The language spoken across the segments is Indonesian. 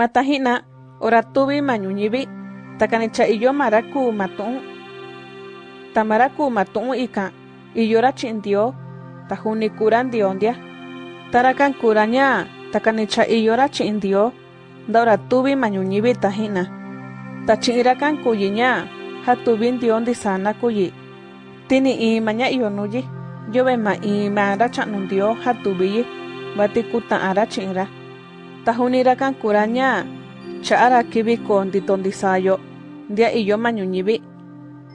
Matahina, ora tuvi mañuñivi, takanicha iyo maraku matu'un. Tamaraku matu'un ika, iyora chindio, tahuni kuran diondia. Tarakan kuranya, takanicha iyora chindio, daura tuvi mañuñivi tahina. Tachinirakan kuyinya, hatubin diondi sana kuyi. Tini imanya iyonuyi, ma imara chanundio hatubiyi, bati kuta'ara chinra. Tahunirakan kuranya, cha'ara kibi kondi tondisayo, dia iyo mañuñivi.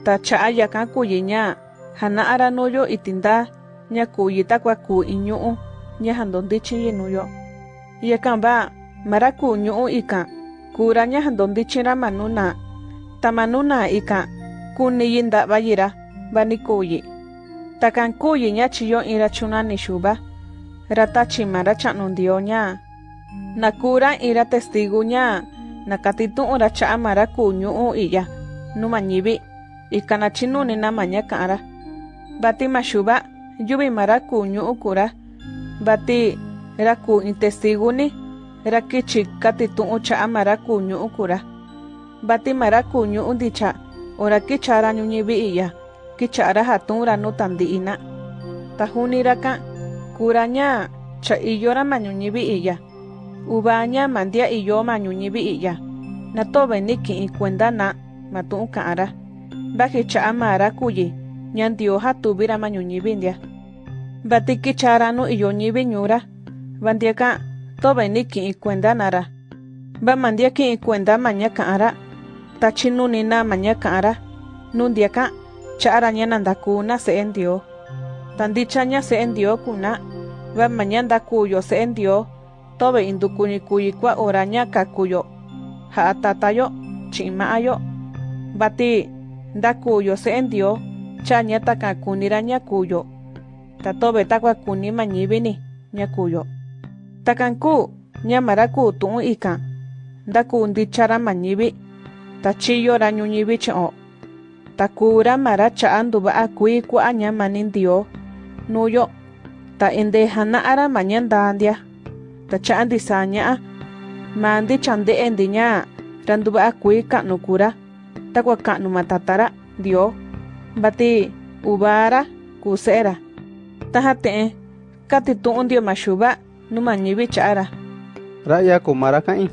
Ta cha'a yakan kuyinya, hana'ara nuyo itinda, nya kuyi takwa ku iñu'u, nya handondichi yinuyo. Yakan ba, mara ku ñu'u ikan, kuranya handondichira manuna. Ta manuna ikan, kuni yinda bayira, bani kuyi. Takan kuyi nya chiyo ira chunani shuba. Nakura ira testiguña. Nakatitu'ra cha'mara ku ñu'u i'ya. Numañibi. Ika nachinunina maña ka'ra. Bati maxuba yubimara ku ñu'u kura. Bati ra ku in testiguni ra kichi katitu'u cha'mara ku ñu'u kura. Bati mara ku ñu'u dicha ora kichara ñuñibi i'ya. Kichara jatunra nu tandi'ina tajuniraka kuraña cha iyora mañuñibi i'ya. Ubaña mandia y yo mañuñibi iya. Nato beniki y cuenda na matun kaara. Baje cha amara kuyi. Ñandioja tubira mañuñibi india. Batiki charanu y yo ñibi ñura. Bandiaka to beniki y cuenda nara. Ba mandiaki y cuenda maña. Tachinunina maña. Nundiaka chara ñanandakuna se endio. Tandichaña se endio kuna. Ba mañanda cuyo se endio. Tobe indukuni kuyi kwa oraña kakuyo. Ha atatayo. Chimaayo. Bati ndakuyo se endio. Chaña takakunira ñakuyo. Tatobe takwa kuni mañibini ñakuyo. Takanku ñamaraku tu'un ikan. Ndaku ndichara mañibi. Tachiyo ra ñuñibi chao. Takura mara chaandu ba kui ñama nindio. Nuyo. Ta inde hana ara mañanda andia. Ta chaandi saña. Mandi chande endiña. Randu ba kui kanu kura. Takwa kanu matatara. Dio. Bati ubara kusera. Tahate. Kati tu'un dio mashuba. Numa ñibi chaara. Raya kumara kain.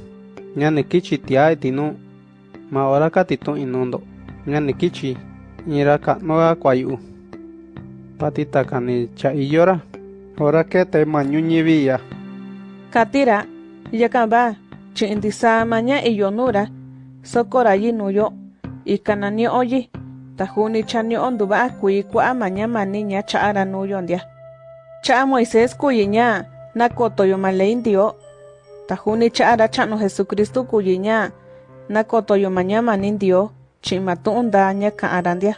Ñane kichi tiae tinu. Ma ora kati tu inundo. Ñane kichi. Ira kanoa kwayu. Patita kani cha iyora. Ora kete mañuñibi ya. Katira, Yakamba, Chindisamaña y Yonura, Sokorayi nuyo, y Canani oyi, Tajuni chani onduba kui kua maña maniña chaara nuyondia. Cha Moisés kuyiña, nakotoyo maleindio, Tajuni chaara chano Jesucristo kuyiña, nakotoyo maña manindio, chimatunda ña kaarandia.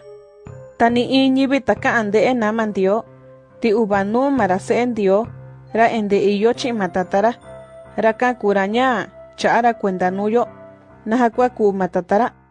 Tani iñibita kaande enamandio, ti ubanu marasendio, ra ende iyochi matatara raka kuraña chaara cuentanuyo nahakuaku matatara.